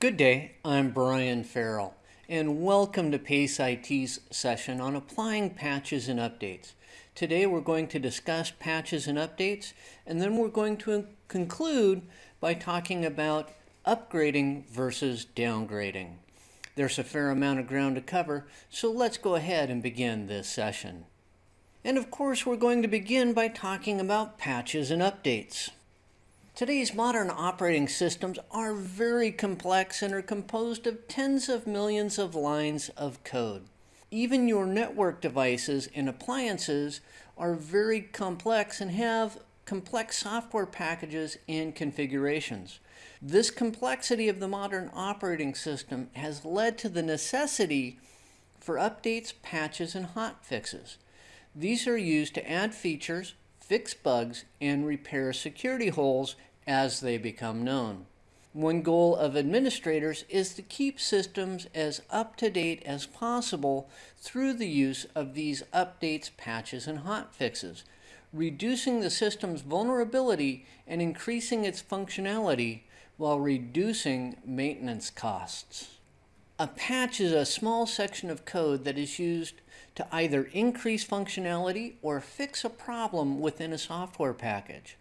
Good day, I'm Brian Farrell, and welcome to PACE IT's session on applying patches and updates. Today we're going to discuss patches and updates, and then we're going to conclude by talking about upgrading versus downgrading. There's a fair amount of ground to cover, so let's go ahead and begin this session. And of course, we're going to begin by talking about patches and updates. Today's modern operating systems are very complex and are composed of tens of millions of lines of code. Even your network devices and appliances are very complex and have complex software packages and configurations. This complexity of the modern operating system has led to the necessity for updates, patches, and hotfixes. These are used to add features, fix bugs, and repair security holes as they become known. One goal of administrators is to keep systems as up to date as possible through the use of these updates, patches, and hotfixes, reducing the system's vulnerability and increasing its functionality while reducing maintenance costs. A patch is a small section of code that is used to either increase functionality or fix a problem within a software package.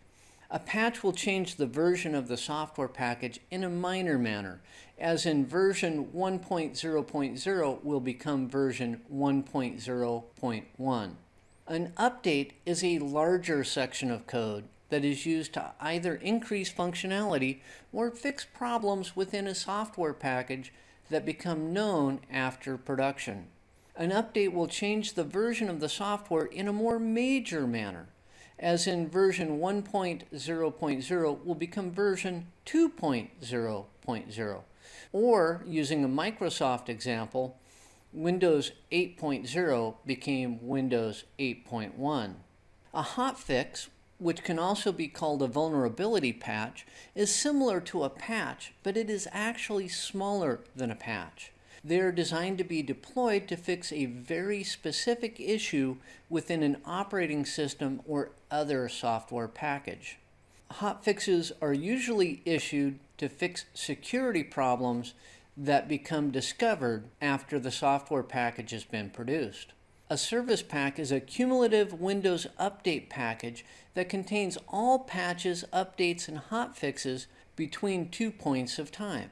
A patch will change the version of the software package in a minor manner, as in version 1.0.0 will become version 1.0.1. An update is a larger section of code that is used to either increase functionality or fix problems within a software package that become known after production. An update will change the version of the software in a more major manner, as in version 1.0.0 will become version 2.0.0. Or, using a Microsoft example, Windows 8.0 became Windows 8.1. A hotfix, which can also be called a vulnerability patch, is similar to a patch, but it is actually smaller than a patch. They're designed to be deployed to fix a very specific issue within an operating system or other software package. Hotfixes are usually issued to fix security problems that become discovered after the software package has been produced. A service pack is a cumulative Windows update package that contains all patches, updates, and hotfixes between two points of time.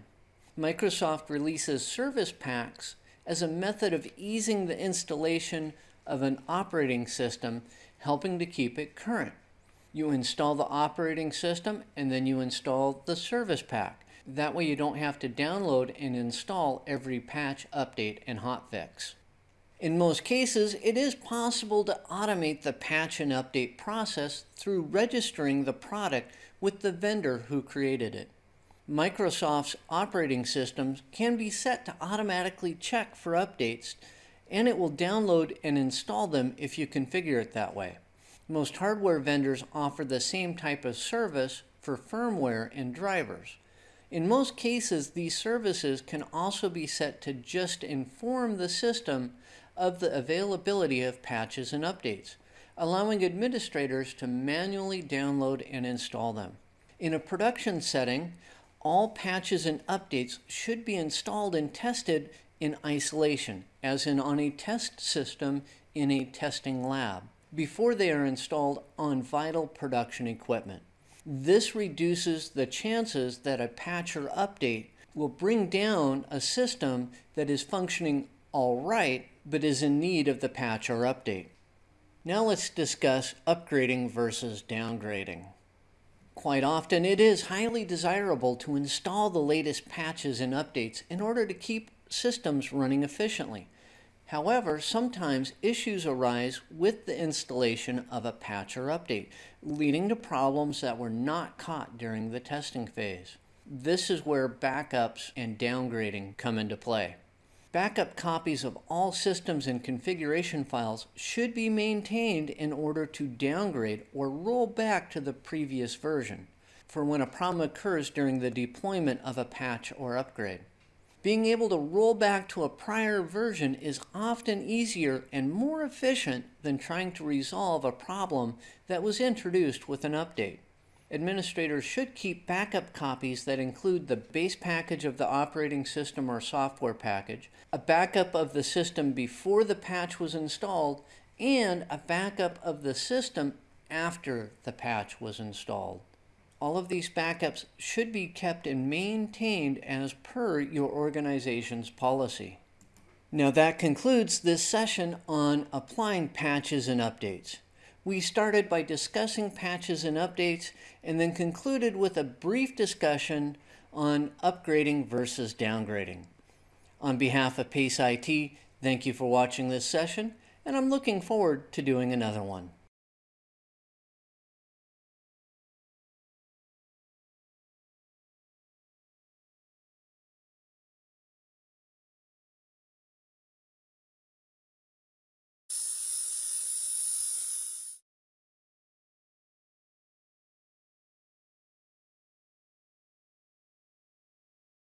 Microsoft releases service packs as a method of easing the installation of an operating system, helping to keep it current. You install the operating system and then you install the service pack. That way you don't have to download and install every patch, update, and hotfix. In most cases, it is possible to automate the patch and update process through registering the product with the vendor who created it. Microsoft's operating systems can be set to automatically check for updates and it will download and install them if you configure it that way. Most hardware vendors offer the same type of service for firmware and drivers. In most cases, these services can also be set to just inform the system of the availability of patches and updates, allowing administrators to manually download and install them. In a production setting, all patches and updates should be installed and tested in isolation, as in on a test system in a testing lab, before they are installed on vital production equipment. This reduces the chances that a patch or update will bring down a system that is functioning all right, but is in need of the patch or update. Now let's discuss upgrading versus downgrading. Quite often, it is highly desirable to install the latest patches and updates in order to keep systems running efficiently. However, sometimes issues arise with the installation of a patch or update, leading to problems that were not caught during the testing phase. This is where backups and downgrading come into play. Backup copies of all systems and configuration files should be maintained in order to downgrade or roll back to the previous version for when a problem occurs during the deployment of a patch or upgrade. Being able to roll back to a prior version is often easier and more efficient than trying to resolve a problem that was introduced with an update. Administrators should keep backup copies that include the base package of the operating system or software package, a backup of the system before the patch was installed, and a backup of the system after the patch was installed. All of these backups should be kept and maintained as per your organization's policy. Now that concludes this session on applying patches and updates. We started by discussing patches and updates and then concluded with a brief discussion on upgrading versus downgrading. On behalf of PACE IT, thank you for watching this session and I'm looking forward to doing another one.